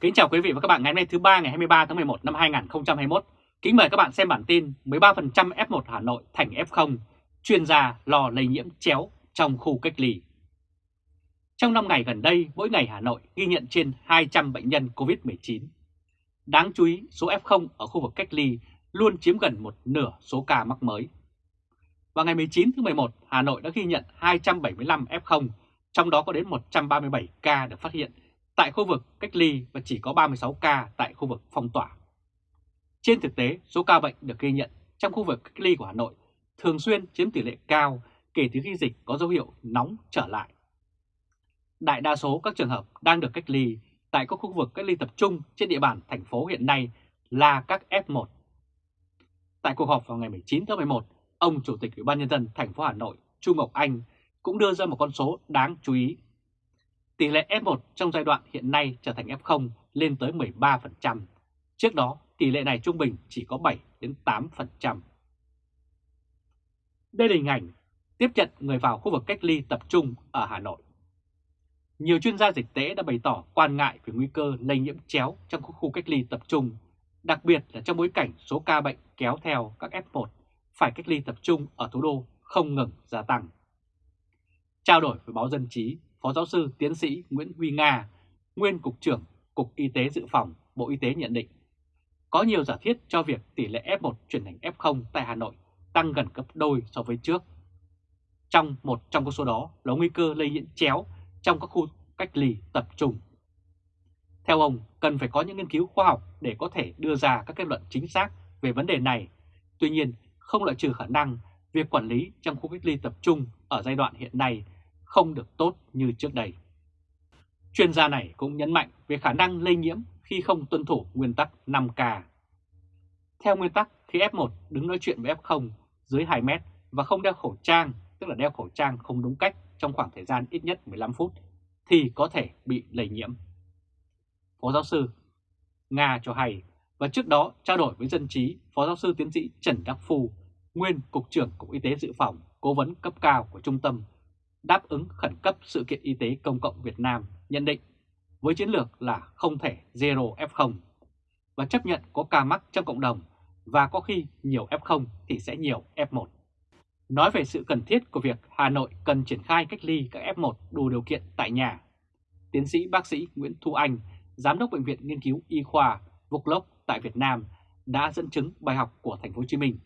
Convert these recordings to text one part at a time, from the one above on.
Kính chào quý vị và các bạn ngày hôm nay thứ ba ngày 23 tháng 11 năm 2021. Kính mời các bạn xem bản tin 13% F1 Hà Nội thành F0, chuyên gia lo lây nhiễm chéo trong khu cách ly. Trong 5 ngày gần đây, mỗi ngày Hà Nội ghi nhận trên 200 bệnh nhân COVID-19. Đáng chú ý, số F0 ở khu vực cách ly luôn chiếm gần một nửa số ca mắc mới. Vào ngày 19 tháng 11, Hà Nội đã ghi nhận 275 F0, trong đó có đến 137 ca được phát hiện tại khu vực cách ly và chỉ có 36 ca tại khu vực phong tỏa. Trên thực tế, số ca bệnh được ghi nhận trong khu vực cách ly của Hà Nội thường xuyên chiếm tỷ lệ cao kể từ khi dịch có dấu hiệu nóng trở lại. Đại đa số các trường hợp đang được cách ly tại các khu vực cách ly tập trung trên địa bàn thành phố hiện nay là các F1. Tại cuộc họp vào ngày 19 tháng 11, ông Chủ tịch Ủy ban Nhân dân thành phố Hà Nội Trung Ngọc Anh cũng đưa ra một con số đáng chú ý Tỷ lệ F1 trong giai đoạn hiện nay trở thành F0 lên tới 13%. Trước đó, tỷ lệ này trung bình chỉ có 7 đến 8%. Đây là hình ảnh tiếp nhận người vào khu vực cách ly tập trung ở Hà Nội. Nhiều chuyên gia dịch tễ đã bày tỏ quan ngại về nguy cơ lây nhiễm chéo trong khu cách ly tập trung, đặc biệt là trong bối cảnh số ca bệnh kéo theo các F1 phải cách ly tập trung ở thủ đô không ngừng gia tăng. Trao đổi với báo Dân Chí, Phó giáo sư tiến sĩ Nguyễn Huy Nga, nguyên Cục trưởng Cục Y tế Dự phòng Bộ Y tế nhận định, có nhiều giả thiết cho việc tỷ lệ F1 chuyển thành F0 tại Hà Nội tăng gần gấp đôi so với trước. Trong một trong các số đó là nguy cơ lây nhiễm chéo trong các khu cách ly tập trung. Theo ông, cần phải có những nghiên cứu khoa học để có thể đưa ra các kết luận chính xác về vấn đề này. Tuy nhiên, không loại trừ khả năng việc quản lý trong khu cách ly tập trung ở giai đoạn hiện nay không được tốt như trước đây. Chuyên gia này cũng nhấn mạnh về khả năng lây nhiễm khi không tuân thủ nguyên tắc 5K. Theo nguyên tắc, khi F1 đứng nói chuyện với F0 dưới 2 mét và không đeo khẩu trang, tức là đeo khẩu trang không đúng cách trong khoảng thời gian ít nhất 15 phút, thì có thể bị lây nhiễm. Phó giáo sư Nga cho hay, và trước đó trao đổi với dân trí, Phó giáo sư tiến sĩ Trần Đắc Phu, nguyên Cục trưởng Cục Y tế Dự phòng, cố vấn cấp cao của Trung tâm đáp ứng khẩn cấp sự kiện y tế công cộng Việt Nam nhận định với chiến lược là không thể zero F0 và chấp nhận có ca mắc trong cộng đồng và có khi nhiều F0 thì sẽ nhiều F1. Nói về sự cần thiết của việc Hà Nội cần triển khai cách ly các F1 đủ điều kiện tại nhà, tiến sĩ bác sĩ Nguyễn Thu Anh, Giám đốc Bệnh viện Nghiên cứu Y khoa Vuclop tại Việt Nam đã dẫn chứng bài học của Thành phố Hồ Chí Minh.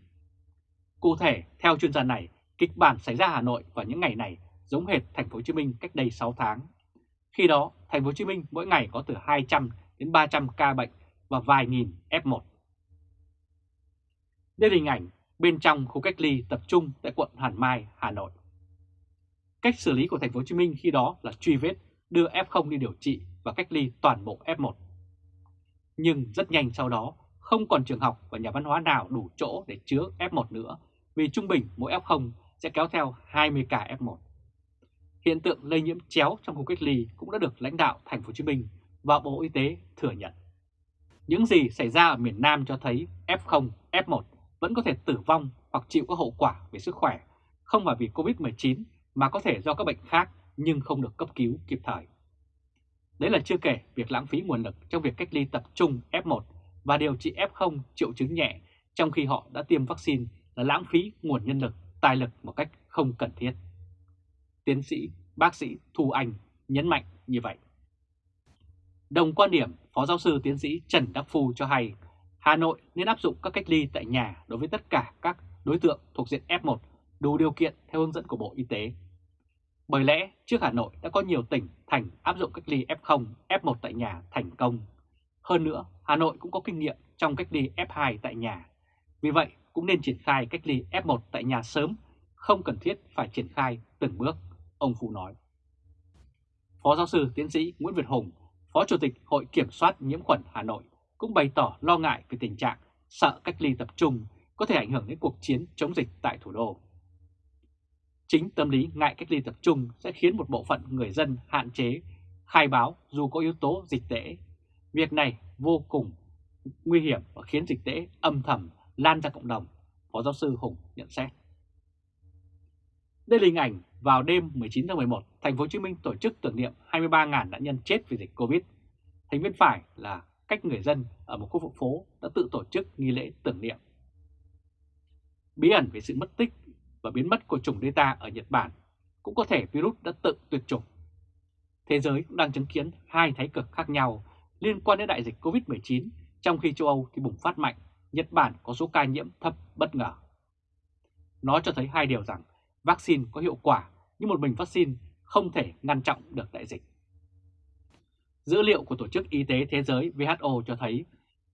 Cụ thể, theo chuyên gia này, kịch bản xảy ra Hà Nội vào những ngày này giống hệt thành phố Hồ Chí Minh cách đây 6 tháng. Khi đó, thành phố Hồ Chí Minh mỗi ngày có từ 200 đến 300 ca bệnh và vài nghìn F1. Đây là hình ảnh bên trong khu cách ly tập trung tại quận Hàn Mai, Hà Nội. Cách xử lý của thành phố Hồ Chí Minh khi đó là truy vết, đưa F0 đi điều trị và cách ly toàn bộ F1. Nhưng rất nhanh sau đó, không còn trường học và nhà văn hóa nào đủ chỗ để chứa F1 nữa, vì trung bình mỗi F0 sẽ kéo theo 20 ca F1. Hiện tượng lây nhiễm chéo trong khu cách ly cũng đã được lãnh đạo thành phố Hồ Chí Minh và Bộ Y tế thừa nhận. Những gì xảy ra ở miền Nam cho thấy F0, F1 vẫn có thể tử vong hoặc chịu các hậu quả về sức khỏe, không phải vì Covid-19 mà có thể do các bệnh khác nhưng không được cấp cứu kịp thời. Đấy là chưa kể việc lãng phí nguồn lực trong việc cách ly tập trung F1 và điều trị F0 triệu chứng nhẹ trong khi họ đã tiêm vaccine là lãng phí nguồn nhân lực, tài lực một cách không cần thiết tiến sĩ bác sĩ Thu Anh nhấn mạnh như vậy. Đồng quan điểm, Phó Giáo sư Tiến sĩ Trần Đắc Phu cho hay Hà Nội nên áp dụng các cách ly tại nhà đối với tất cả các đối tượng thuộc diện F1 đủ điều kiện theo hướng dẫn của Bộ Y tế. Bởi lẽ trước Hà Nội đã có nhiều tỉnh thành áp dụng cách ly F0, F1 tại nhà thành công. Hơn nữa, Hà Nội cũng có kinh nghiệm trong cách ly F2 tại nhà. Vì vậy, cũng nên triển khai cách ly F1 tại nhà sớm, không cần thiết phải triển khai từng bước ông Phụ nói. Phó giáo sư tiến sĩ Nguyễn Việt Hùng, Phó Chủ tịch Hội Kiểm soát Nhiễm khuẩn Hà Nội cũng bày tỏ lo ngại về tình trạng sợ cách ly tập trung có thể ảnh hưởng đến cuộc chiến chống dịch tại thủ đô. Chính tâm lý ngại cách ly tập trung sẽ khiến một bộ phận người dân hạn chế khai báo dù có yếu tố dịch tễ. Việc này vô cùng nguy hiểm và khiến dịch tễ âm thầm lan ra cộng đồng, Phó giáo sư Hùng nhận xét. Đây là hình ảnh vào đêm 19 tháng 11, thành phố Hồ Chí Minh tổ chức tưởng niệm 23.000 nạn nhân chết vì dịch Covid. Hình bên phải là cách người dân ở một khu vực phố đã tự tổ chức nghi lễ tưởng niệm. Bí ẩn về sự mất tích và biến mất của chủng Delta ở Nhật Bản cũng có thể virus đã tự tuyệt chủng. Thế giới cũng đang chứng kiến hai thái cực khác nhau liên quan đến đại dịch COVID-19 trong khi châu Âu thì bùng phát mạnh, Nhật Bản có số ca nhiễm thấp bất ngờ. Nó cho thấy hai điều rằng vaccine có hiệu quả nhưng một mình vaccine không thể ngăn chặn được đại dịch. Dữ liệu của Tổ chức Y tế Thế giới WHO cho thấy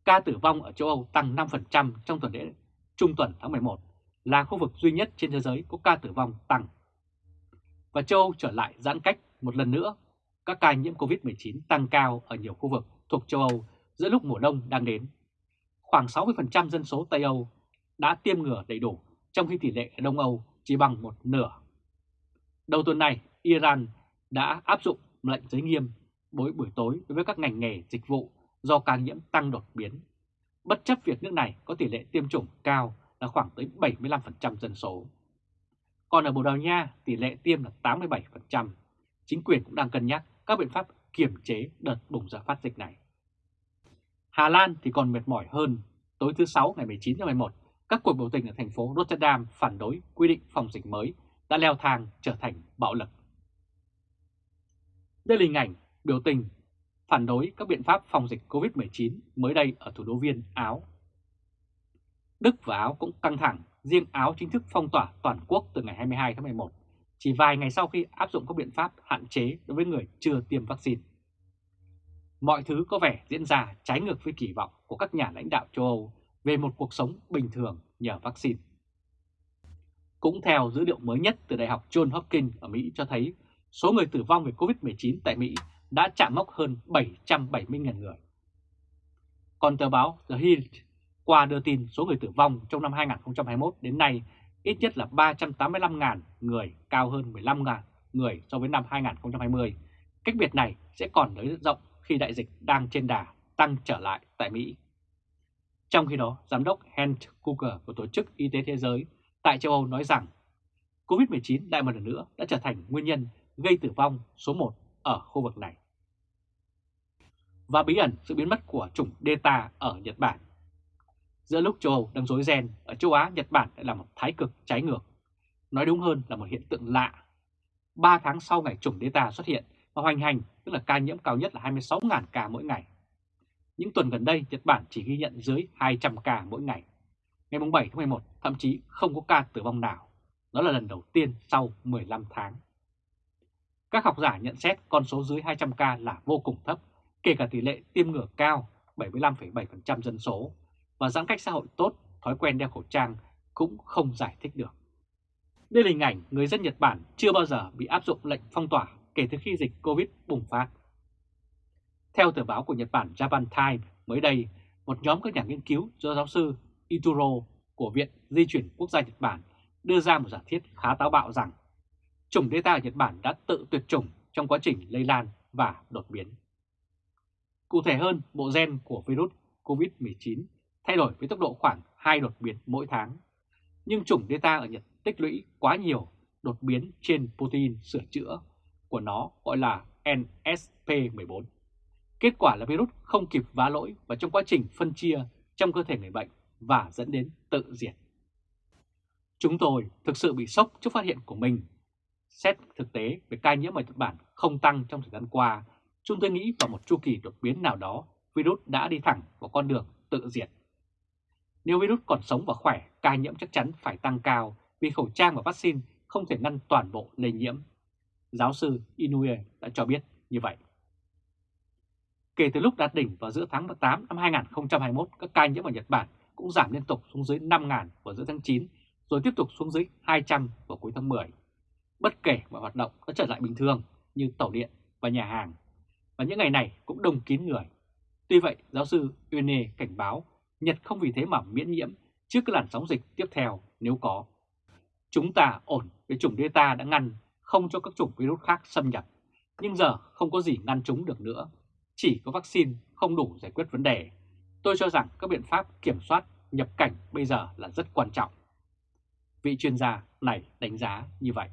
ca tử vong ở châu Âu tăng 5% trong tuần lễ trung tuần tháng 11, là khu vực duy nhất trên thế giới có ca tử vong tăng. Và châu Âu trở lại giãn cách một lần nữa, các ca nhiễm COVID-19 tăng cao ở nhiều khu vực thuộc châu Âu giữa lúc mùa đông đang đến. Khoảng 60% dân số Tây Âu đã tiêm ngừa đầy đủ, trong khi tỷ lệ ở Đông Âu chỉ bằng một nửa. Đầu tuần này, Iran đã áp dụng lệnh giới nghiêm mỗi buổi tối đối với các ngành nghề dịch vụ do ca nhiễm tăng đột biến. Bất chấp việc nước này có tỷ lệ tiêm chủng cao là khoảng tới 75% dân số. Còn ở Bồ Đào Nha, tỷ lệ tiêm là 87%. Chính quyền cũng đang cân nhắc các biện pháp kiểm chế đợt bùng ra phát dịch này. Hà Lan thì còn mệt mỏi hơn. Tối thứ Sáu ngày 19 tháng 11, các cuộc biểu tình ở thành phố Rotterdam phản đối quy định phòng dịch mới đã leo thang trở thành bạo lực. Đây là hình ảnh biểu tình phản đối các biện pháp phòng dịch COVID-19 mới đây ở thủ đô Viên, Áo. Đức và Áo cũng căng thẳng, riêng Áo chính thức phong tỏa toàn quốc từ ngày 22 tháng 11, chỉ vài ngày sau khi áp dụng các biện pháp hạn chế đối với người chưa tiêm vaccine. Mọi thứ có vẻ diễn ra trái ngược với kỳ vọng của các nhà lãnh đạo châu Âu về một cuộc sống bình thường nhờ vaccine. Cũng theo dữ liệu mới nhất từ Đại học John Hopkins ở Mỹ cho thấy số người tử vong về COVID-19 tại Mỹ đã chạm mốc hơn 770.000 người. Còn tờ báo The Hill qua đưa tin số người tử vong trong năm 2021 đến nay ít nhất là 385.000 người, cao hơn 15.000 người so với năm 2020. Cách biệt này sẽ còn nới rộng khi đại dịch đang trên đà tăng trở lại tại Mỹ. Trong khi đó, Giám đốc Hans Kuker của Tổ chức Y tế Thế giới tại châu Âu nói rằng COVID-19 lại một lần nữa đã trở thành nguyên nhân gây tử vong số 1 ở khu vực này. Và bí ẩn sự biến mất của chủng Delta ở Nhật Bản. Giữa lúc châu Âu đang rối ren, ở châu Á, Nhật Bản lại là một thái cực trái ngược. Nói đúng hơn là một hiện tượng lạ. 3 tháng sau ngày chủng Delta xuất hiện và hoành hành, tức là ca nhiễm cao nhất là 26.000 ca mỗi ngày. Những tuần gần đây, Nhật Bản chỉ ghi nhận dưới 200 ca mỗi ngày. Ngày 7 tháng 11, thậm chí không có ca tử vong nào. Đó là lần đầu tiên sau 15 tháng. Các học giả nhận xét con số dưới 200 ca là vô cùng thấp, kể cả tỷ lệ tiêm ngừa cao 75,7% dân số và giãn cách xã hội tốt, thói quen đeo khẩu trang cũng không giải thích được. Đây là hình ảnh người dân Nhật Bản chưa bao giờ bị áp dụng lệnh phong tỏa kể từ khi dịch Covid bùng phát. Theo tờ báo của Nhật Bản Japan Times mới đây, một nhóm các nhà nghiên cứu do giáo sư Ituro của Viện Di chuyển Quốc gia Nhật Bản đưa ra một giả thiết khá táo bạo rằng chủng Delta ở Nhật Bản đã tự tuyệt chủng trong quá trình lây lan và đột biến. Cụ thể hơn, bộ gen của virus COVID-19 thay đổi với tốc độ khoảng 2 đột biến mỗi tháng. Nhưng chủng Delta ở Nhật tích lũy quá nhiều đột biến trên protein sửa chữa của nó gọi là NSP14. Kết quả là virus không kịp vá lỗi và trong quá trình phân chia trong cơ thể người bệnh và dẫn đến tự diệt. Chúng tôi thực sự bị sốc trước phát hiện của mình. Xét thực tế về ca nhiễm ở Nhật Bản không tăng trong thời gian qua, chúng tôi nghĩ vào một chu kỳ đột biến nào đó, virus đã đi thẳng vào con đường tự diệt. Nếu virus còn sống và khỏe, ca nhiễm chắc chắn phải tăng cao vì khẩu trang và vaccine không thể ngăn toàn bộ lây nhiễm. Giáo sư Inouye đã cho biết như vậy. Kể từ lúc đạt đỉnh vào giữa tháng 8 năm 2021, các ca nhiễm ở Nhật Bản cũng giảm liên tục xuống dưới 5.000 vào giữa tháng 9, rồi tiếp tục xuống dưới 200 vào cuối tháng 10. Bất kể mọi hoạt động đã trở lại bình thường như tàu điện và nhà hàng, và những ngày này cũng đông kín người. Tuy vậy, giáo sư Uyene cảnh báo Nhật không vì thế mà miễn nhiễm trước cái làn sóng dịch tiếp theo nếu có. Chúng ta ổn với chủng Delta đã ngăn không cho các chủng virus khác xâm nhập, nhưng giờ không có gì ngăn chúng được nữa. Chỉ có vaccine không đủ giải quyết vấn đề. Tôi cho rằng các biện pháp kiểm soát nhập cảnh bây giờ là rất quan trọng. Vị chuyên gia này đánh giá như vậy.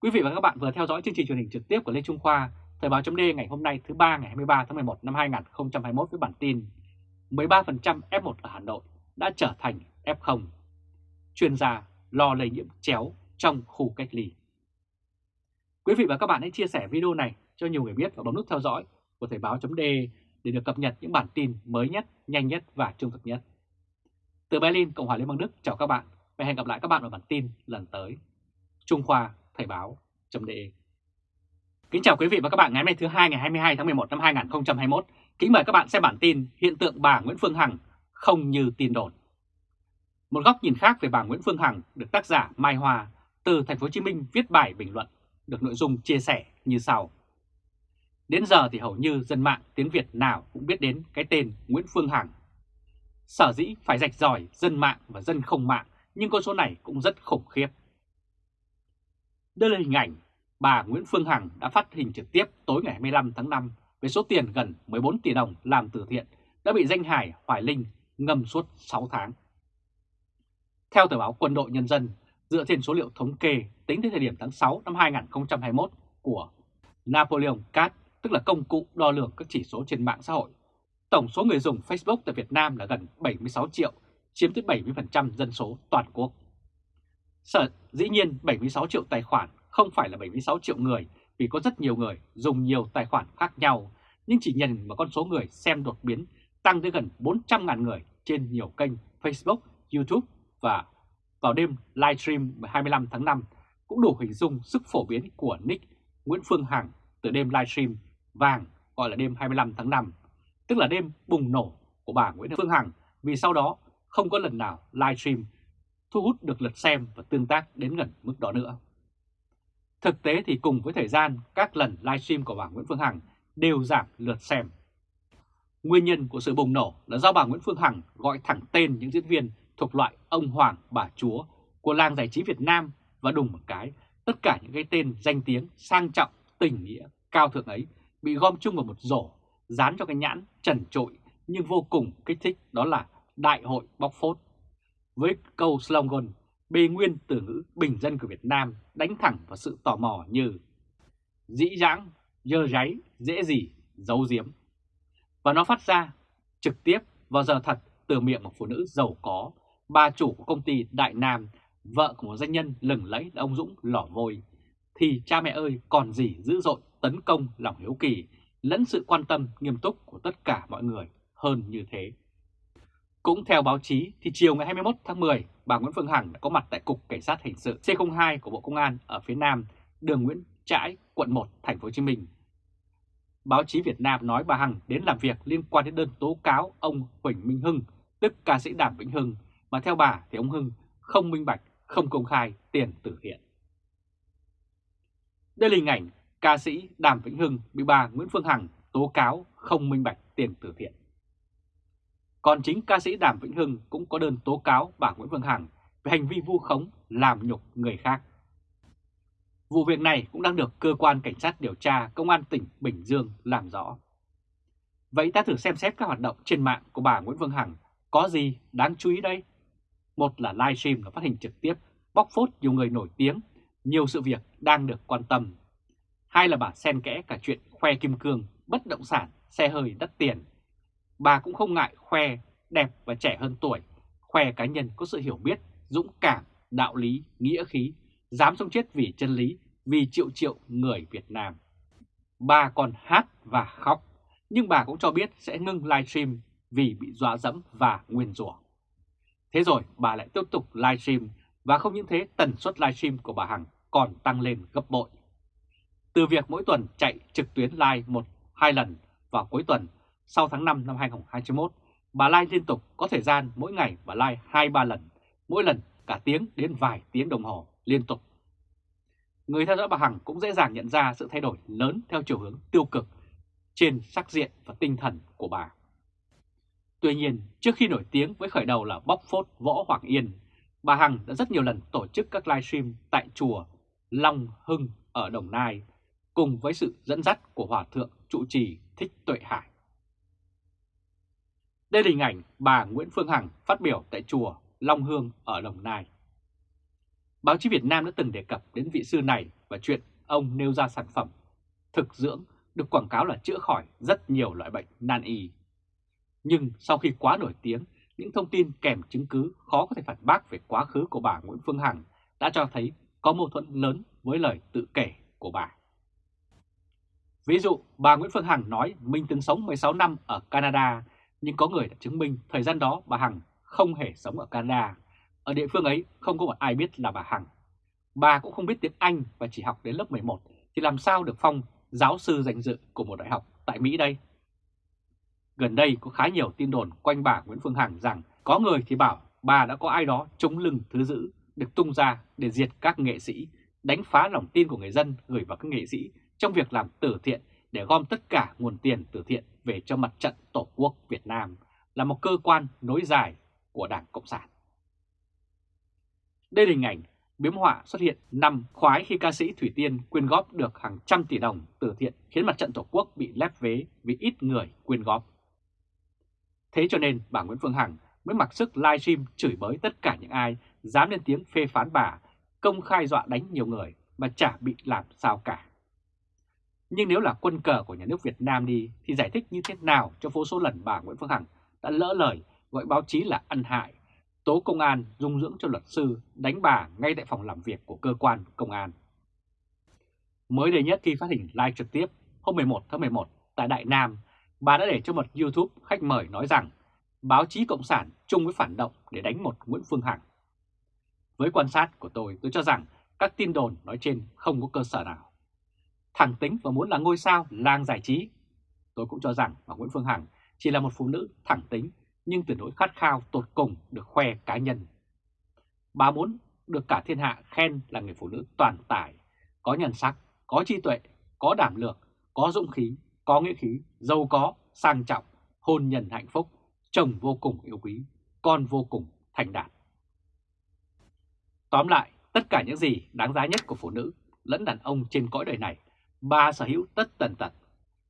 Quý vị và các bạn vừa theo dõi chương trình truyền hình trực tiếp của Lê Trung Khoa, Thời báo chấm ngày hôm nay thứ ba ngày 23 tháng 11 năm 2021 với bản tin 13% F1 ở Hà Nội đã trở thành F0. Chuyên gia lo lây nhiễm chéo trong khu cách ly. Quý vị và các bạn hãy chia sẻ video này cho nhiều người biết và bấm nút theo dõi của Thời báo .de để được cập nhật những bản tin mới nhất, nhanh nhất và trung thực nhất. Từ Berlin, Cộng hòa Liên bang Đức chào các bạn và hẹn gặp lại các bạn ở bản tin lần tới. Trung Khoa Thời báo .de Kính chào quý vị và các bạn ngày hôm nay thứ hai ngày 22 tháng 11 năm 2021. Kính mời các bạn xem bản tin hiện tượng bà Nguyễn Phương Hằng không như tin đồn. Một góc nhìn khác về bà Nguyễn Phương Hằng được tác giả Mai hòa từ Thành phố Hồ Chí Minh viết bài bình luận được nội dung chia sẻ như sau. Đến giờ thì hầu như dân mạng tiếng Việt nào cũng biết đến cái tên Nguyễn Phương Hằng. Sở dĩ phải rạch ròi dân mạng và dân không mạng nhưng con số này cũng rất khủng khiếp. Đây là hình ảnh bà Nguyễn Phương Hằng đã phát hình trực tiếp tối ngày 25 tháng 5 với số tiền gần 14 tỷ đồng làm từ thiện đã bị danh hải Hoài Linh ngâm suốt 6 tháng. Theo tờ báo Quân đội Nhân dân, dựa trên số liệu thống kê tính tới thời điểm tháng 6 năm 2021 của Napoleon Cat, tức là công cụ đo lường các chỉ số trên mạng xã hội, tổng số người dùng Facebook tại Việt Nam là gần 76 triệu, chiếm tới 70% dân số toàn quốc. Sở dĩ nhiên 76 triệu tài khoản không phải là 76 triệu người vì có rất nhiều người dùng nhiều tài khoản khác nhau, nhưng chỉ nhìn vào con số người xem đột biến tăng tới gần 400.000 người trên nhiều kênh Facebook, YouTube và vào đêm livestream 25 tháng 5 cũng đủ hình dung sức phổ biến của nick Nguyễn Phương Hằng từ đêm livestream vàng gọi là đêm 25 tháng 5, tức là đêm bùng nổ của bà Nguyễn Phương Hằng vì sau đó không có lần nào livestream thu hút được lượt xem và tương tác đến gần mức đó nữa. Thực tế thì cùng với thời gian, các lần livestream của bà Nguyễn Phương Hằng đều giảm lượt xem. Nguyên nhân của sự bùng nổ là do bà Nguyễn Phương Hằng gọi thẳng tên những diễn viên thuộc loại ông Hoàng, bà Chúa của làng giải trí Việt Nam và đùng một cái, tất cả những cái tên danh tiếng, sang trọng, tình nghĩa, cao thượng ấy bị gom chung vào một rổ, dán cho cái nhãn trần trội nhưng vô cùng kích thích đó là Đại hội bóc phốt. Với câu slogan bê nguyên từ ngữ bình dân của Việt Nam đánh thẳng vào sự tò mò như dĩ dãng, dơ ráy, dễ gì, giấu giếm. Và nó phát ra trực tiếp vào giờ thật từ miệng một phụ nữ giàu có, bà chủ của công ty Đại Nam, vợ của một doanh nhân lừng lẫy là ông Dũng Lỏ Vôi, thì cha mẹ ơi còn gì dữ dội tấn công lòng hiếu kỳ lẫn sự quan tâm nghiêm túc của tất cả mọi người hơn như thế. Cũng theo báo chí thì chiều ngày 21 tháng 10, bà Nguyễn Phương Hằng đã có mặt tại Cục Cảnh sát Hình sự C02 của Bộ Công an ở phía Nam, đường Nguyễn Trãi, quận 1, thành phố Hồ Chí Minh. Báo chí Việt Nam nói bà Hằng đến làm việc liên quan đến đơn tố cáo ông Huỳnh Minh Hưng, tức ca sĩ Đàm Vĩnh Hưng, mà theo bà thì ông Hưng không minh bạch, không công khai tiền từ thiện. Đây là hình ảnh ca sĩ Đàm Vĩnh Hưng bị bà Nguyễn Phương Hằng tố cáo không minh bạch tiền từ thiện. Còn chính ca sĩ Đàm Vĩnh Hưng cũng có đơn tố cáo bà Nguyễn Phương Hằng về hành vi vu khống làm nhục người khác. Vụ việc này cũng đang được cơ quan cảnh sát điều tra công an tỉnh Bình Dương làm rõ. Vậy ta thử xem xét các hoạt động trên mạng của bà Nguyễn Phương Hằng có gì đáng chú ý đây? Một là livestream và phát hình trực tiếp bóc phốt nhiều người nổi tiếng, nhiều sự việc đang được quan tâm. Hai là bà xen kẽ cả chuyện khoe kim cương, bất động sản, xe hơi đắt tiền bà cũng không ngại khoe đẹp và trẻ hơn tuổi, khoe cá nhân có sự hiểu biết, dũng cảm, đạo lý, nghĩa khí, dám sống chết vì chân lý, vì triệu triệu người Việt Nam. Bà còn hát và khóc, nhưng bà cũng cho biết sẽ ngưng livestream vì bị dọa dẫm và nguyên rủa. Thế rồi bà lại tiếp tục livestream và không những thế tần suất livestream của bà Hằng còn tăng lên gấp bội. Từ việc mỗi tuần chạy trực tuyến live một hai lần vào cuối tuần sau tháng 5 năm 2021, bà live liên tục có thời gian mỗi ngày bà live 2-3 lần, mỗi lần cả tiếng đến vài tiếng đồng hồ liên tục. Người theo dõi bà Hằng cũng dễ dàng nhận ra sự thay đổi lớn theo chiều hướng tiêu cực trên sắc diện và tinh thần của bà. Tuy nhiên, trước khi nổi tiếng với khởi đầu là bóc phốt Võ Hoàng Yên, bà Hằng đã rất nhiều lần tổ chức các livestream tại chùa Long Hưng ở Đồng Nai, cùng với sự dẫn dắt của Hòa Thượng trụ trì Thích Tuệ Hải. Đây là hình ảnh bà Nguyễn Phương Hằng phát biểu tại chùa Long Hương ở Đồng Nai. Báo chí Việt Nam đã từng đề cập đến vị sư này và chuyện ông nêu ra sản phẩm thực dưỡng được quảng cáo là chữa khỏi rất nhiều loại bệnh nan y. Nhưng sau khi quá nổi tiếng, những thông tin kèm chứng cứ khó có thể phản bác về quá khứ của bà Nguyễn Phương Hằng đã cho thấy có mâu thuẫn lớn với lời tự kể của bà. Ví dụ, bà Nguyễn Phương Hằng nói mình từng sống 16 năm ở Canada, nhưng có người đã chứng minh thời gian đó bà Hằng không hề sống ở Canada. Ở địa phương ấy không có một ai biết là bà Hằng. Bà cũng không biết tiếng Anh và chỉ học đến lớp 11 thì làm sao được phong giáo sư danh dự của một đại học tại Mỹ đây? Gần đây có khá nhiều tin đồn quanh bà Nguyễn Phương Hằng rằng có người thì bảo bà đã có ai đó chống lưng thứ dữ được tung ra để diệt các nghệ sĩ, đánh phá lòng tin của người dân gửi vào các nghệ sĩ trong việc làm từ thiện để gom tất cả nguồn tiền từ thiện về cho mặt trận Tổ quốc Việt Nam là một cơ quan nối dài của Đảng Cộng sản. Đây là hình ảnh biếm họa xuất hiện năm khoái khi ca sĩ Thủy Tiên quyên góp được hàng trăm tỷ đồng từ thiện khiến mặt trận Tổ quốc bị lép vế vì ít người quyên góp. Thế cho nên bà Nguyễn Phương Hằng mới mặc sức livestream chửi bới tất cả những ai dám lên tiếng phê phán bà, công khai dọa đánh nhiều người mà chả bị làm sao cả. Nhưng nếu là quân cờ của nhà nước Việt Nam đi thì giải thích như thế nào cho vô số lần bà Nguyễn Phương Hằng đã lỡ lời gọi báo chí là ăn hại, tố công an dung dưỡng cho luật sư đánh bà ngay tại phòng làm việc của cơ quan công an. Mới đây nhất khi phát hình live trực tiếp hôm 11 tháng 11 tại Đại Nam, bà đã để cho một YouTube khách mời nói rằng báo chí Cộng sản chung với phản động để đánh một Nguyễn Phương Hằng. Với quan sát của tôi, tôi cho rằng các tin đồn nói trên không có cơ sở nào. Thẳng tính và muốn là ngôi sao lang giải trí. Tôi cũng cho rằng bà Nguyễn Phương Hằng chỉ là một phụ nữ thẳng tính nhưng tuyệt đối khát khao tột cùng được khoe cá nhân. Bà muốn được cả thiên hạ khen là người phụ nữ toàn tài, có nhân sắc, có trí tuệ, có đảm lược, có dũng khí, có nghĩa khí, giàu có, sang trọng, hôn nhân hạnh phúc, chồng vô cùng yêu quý, con vô cùng thành đạt. Tóm lại, tất cả những gì đáng giá nhất của phụ nữ lẫn đàn ông trên cõi đời này, bà sở hữu tất tần tật.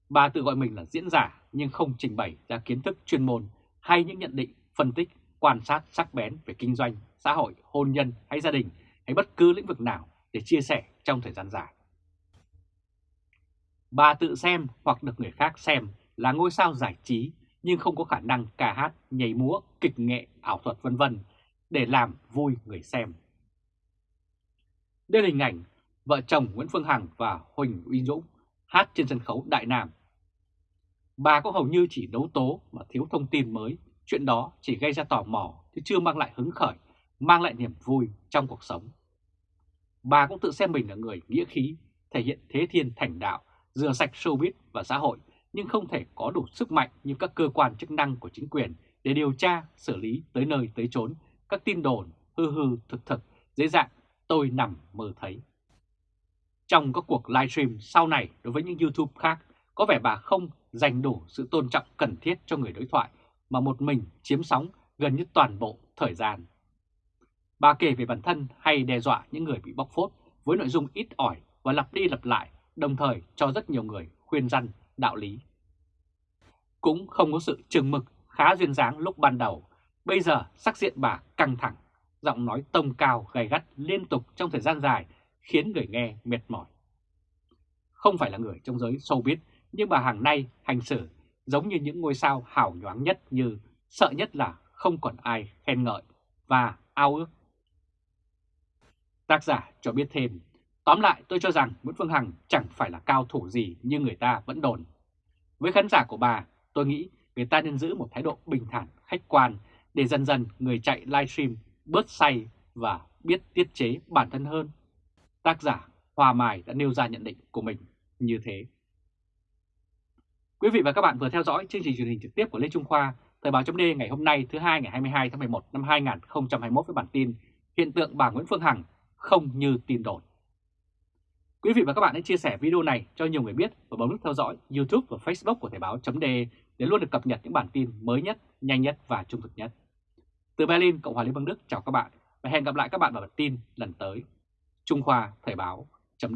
Bà tự gọi mình là diễn giả nhưng không trình bày ra kiến thức chuyên môn hay những nhận định, phân tích, quan sát sắc bén về kinh doanh, xã hội, hôn nhân hay gia đình hay bất cứ lĩnh vực nào để chia sẻ trong thời gian dài. Bà tự xem hoặc được người khác xem là ngôi sao giải trí nhưng không có khả năng ca hát, nhảy múa, kịch nghệ, ảo thuật vân vân để làm vui người xem. Đây là hình ảnh vợ chồng Nguyễn Phương Hằng và Huỳnh Uy Dũng hát trên sân khấu Đại Nam. Bà có hầu như chỉ đấu tố mà thiếu thông tin mới, chuyện đó chỉ gây ra tò mò chứ chưa mang lại hứng khởi, mang lại niềm vui trong cuộc sống. Bà cũng tự xem mình là người nghĩa khí, thể hiện thế thiên thành đạo, rửa sạch showbiz và xã hội nhưng không thể có đủ sức mạnh như các cơ quan chức năng của chính quyền để điều tra, xử lý tới nơi tới chốn các tin đồn hư hư thực thực dễ dàng tôi nằm mơ thấy. Trong các cuộc livestream sau này đối với những YouTube khác, có vẻ bà không dành đủ sự tôn trọng cần thiết cho người đối thoại mà một mình chiếm sóng gần như toàn bộ thời gian. Bà kể về bản thân hay đe dọa những người bị bóc phốt với nội dung ít ỏi và lặp đi lặp lại, đồng thời cho rất nhiều người khuyên răn đạo lý. Cũng không có sự trừng mực khá duyên dáng lúc ban đầu, bây giờ sắc diện bà căng thẳng, giọng nói tông cao gay gắt liên tục trong thời gian dài khiến người nghe mệt mỏi. Không phải là người trong giới showbiz, nhưng bà hàng nay hành xử giống như những ngôi sao hào nhoáng nhất như sợ nhất là không còn ai khen ngợi và ao ước. Tác giả cho biết thêm, tóm lại tôi cho rằng Nguyễn Phương Hằng chẳng phải là cao thủ gì như người ta vẫn đồn. Với khán giả của bà, tôi nghĩ người ta nên giữ một thái độ bình thản, khách quan để dần dần người chạy livestream bớt say và biết tiết chế bản thân hơn. Tác giả Hòa Mài đã nêu ra nhận định của mình như thế. Quý vị và các bạn vừa theo dõi chương trình truyền hình trực tiếp của Lê Trung Khoa, Thời báo chấm ngày hôm nay thứ hai ngày 22 tháng 11 năm 2021 với bản tin Hiện tượng bà Nguyễn Phương Hằng không như tin đồn. Quý vị và các bạn hãy chia sẻ video này cho nhiều người biết và bấm nút theo dõi YouTube và Facebook của Thời báo chấm để luôn được cập nhật những bản tin mới nhất, nhanh nhất và trung thực nhất. Từ Berlin, Cộng hòa Liên bang Đức chào các bạn và hẹn gặp lại các bạn vào bản tin lần tới. Trung Khoa Thời báo chấm